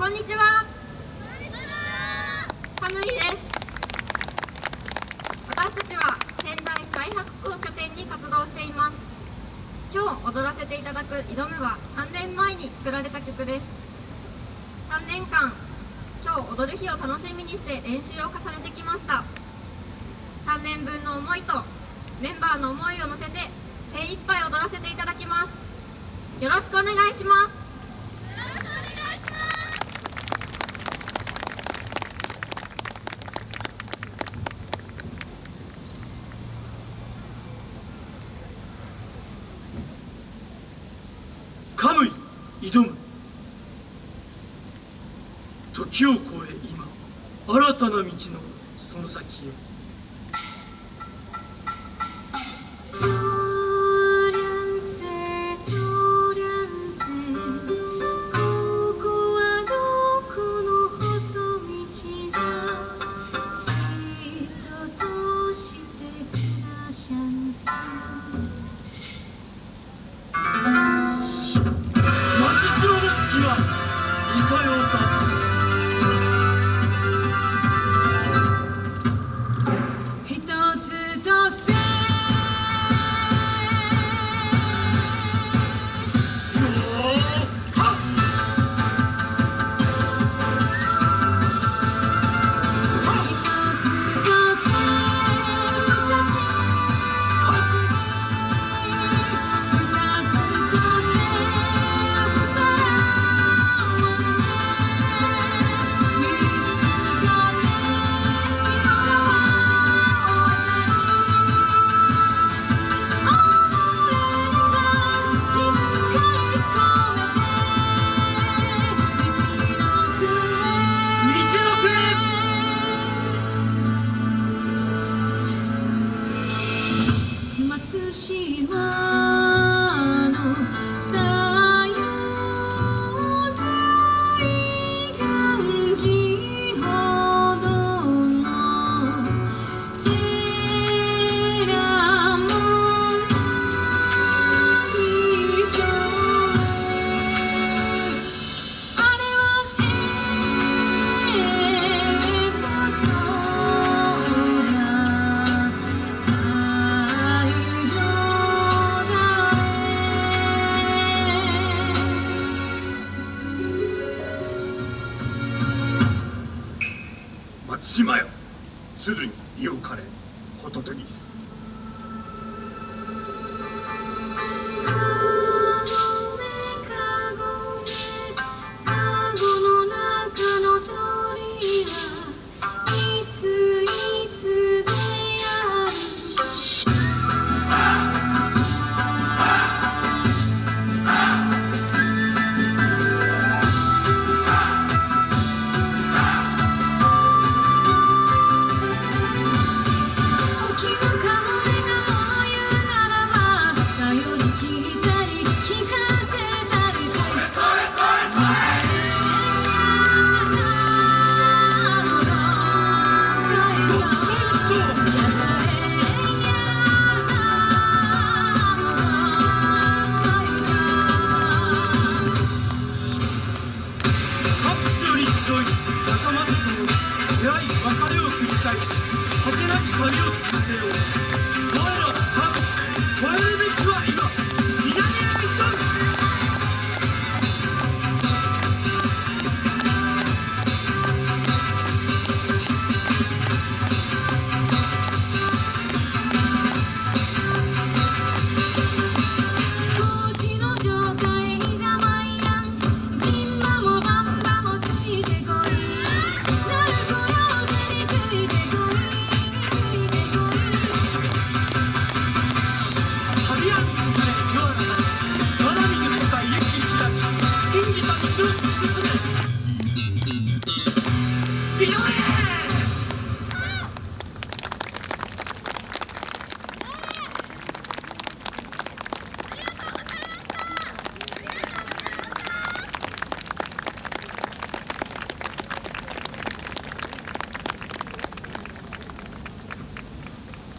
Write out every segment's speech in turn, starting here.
こんにちは。カムイです私たちは仙台市大白区を拠点に活動しています。今日踊らせていただく「挑む」は3年前に作られた曲です。3年間今日踊る日を楽しみにして練習を重ねてきました。3年分の思いとメンバーの思いを乗せて精一杯踊らせていただきます。よろしくお願いしますカムイ挑む時を超え今新たな道のその先へ。島のさよ水岸島よ。鶴に身をかれホトト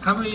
カムイ